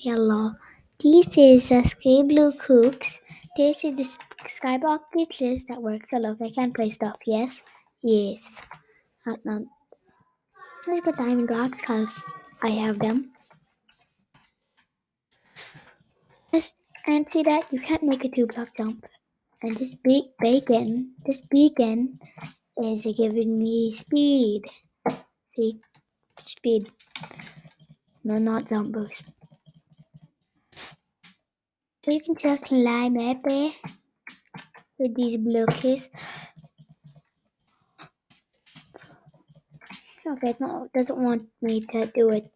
Hello. This is a Sky Blue Cooks. This is the s- Skyblock list that works. I love I can play stuff. Yes? Yes. Uh, no. Let's get diamond blocks because I have them. Just, and see that you can't make a two block jump. And this big bacon, this beacon is giving me speed. See? Speed. No, not jump boost. You can still climb up there with these blocks. Okay, no, doesn't want me to do it.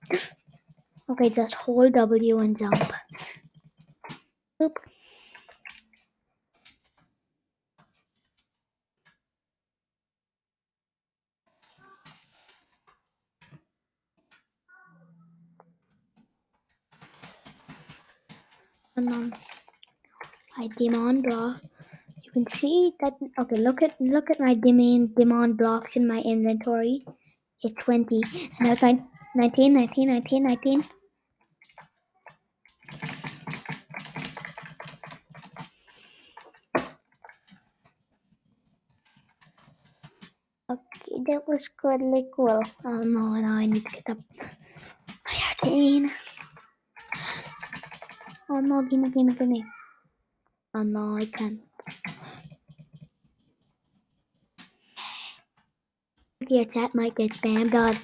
Okay, just hold W and jump. Oop. And um, my demon block. You can see that. Okay, look at look at my demon demon blocks in my inventory. It's twenty, and now it's nine, 19, 19, 19, 19. Okay, that was really cool. Oh no, now I need to get up. Thirteen. Oh no, gimme, gimme, gimme. Oh no, I can't. Your chat might get spammed on.